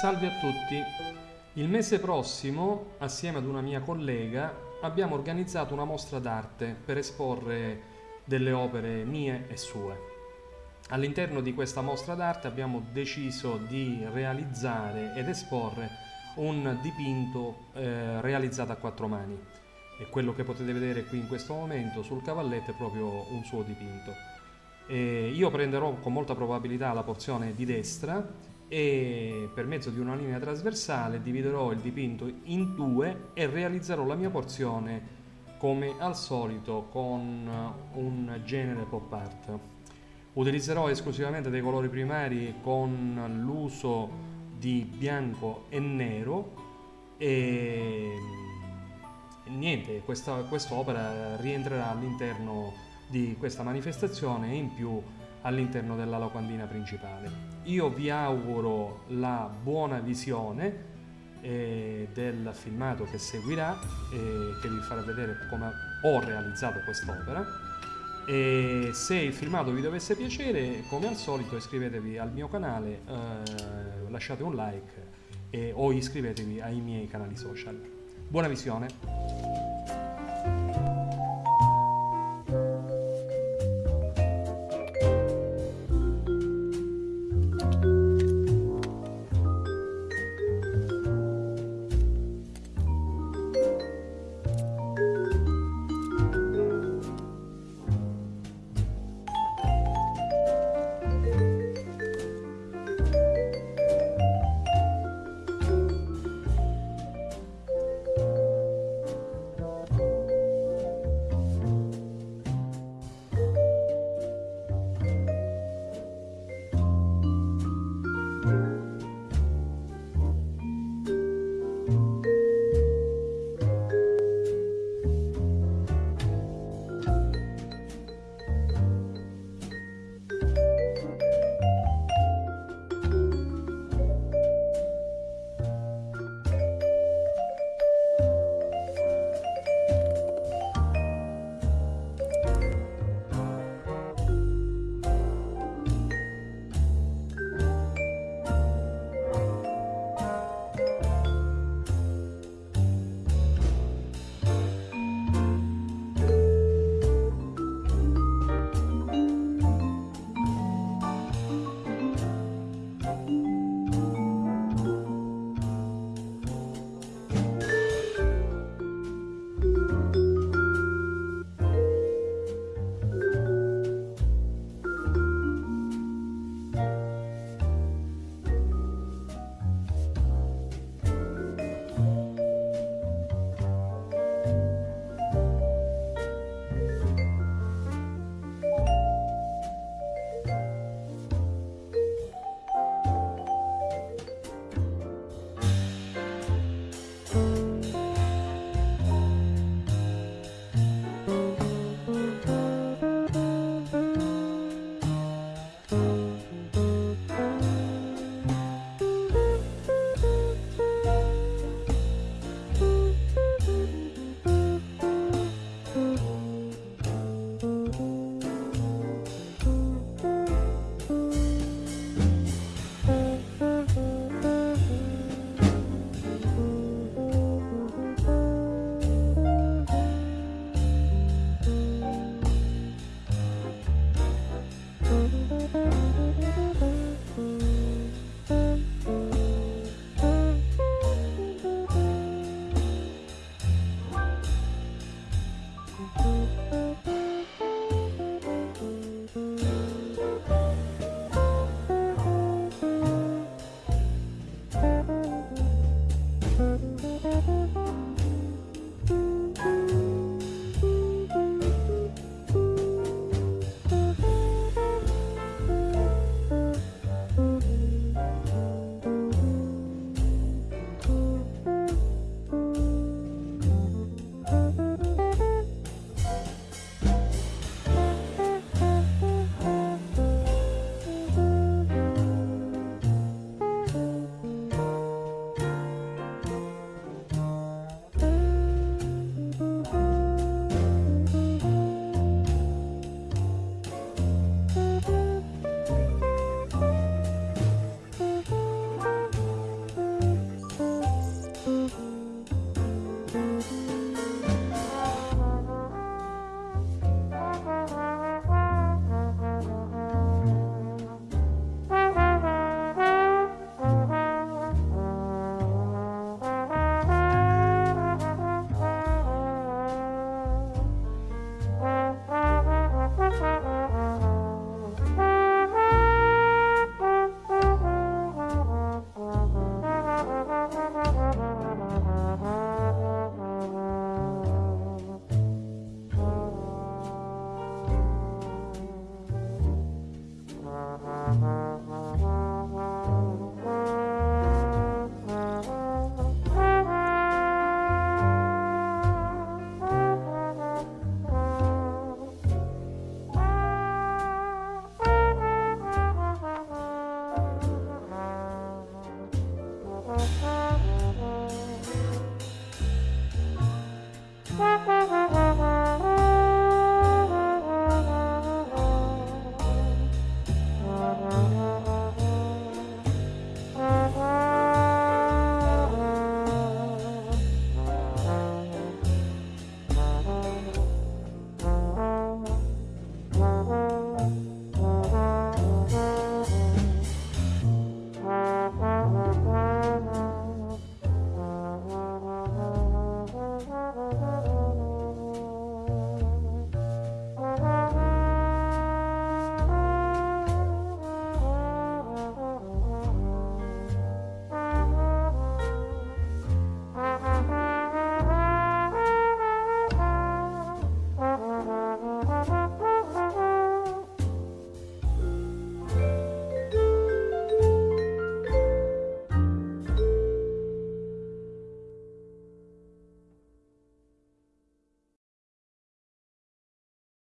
Salve a tutti. Il mese prossimo, assieme ad una mia collega, abbiamo organizzato una mostra d'arte per esporre delle opere mie e sue. All'interno di questa mostra d'arte abbiamo deciso di realizzare ed esporre un dipinto eh, realizzato a quattro mani e quello che potete vedere qui in questo momento sul cavalletto è proprio un suo dipinto. E io prenderò con molta probabilità la porzione di destra e per mezzo di una linea trasversale dividerò il dipinto in due e realizzerò la mia porzione come al solito con un genere pop art. Utilizzerò esclusivamente dei colori primari con l'uso di bianco e nero e niente, questa quest'opera rientrerà all'interno di questa manifestazione e in più all'interno della locandina principale. Io vi auguro la buona visione eh, del filmato che seguirà e che vi farà vedere come ho realizzato quest'opera. E se il filmato vi dovesse piacere come al solito iscrivetevi al mio canale eh, lasciate un like e, o iscrivetevi ai miei canali social. Buona visione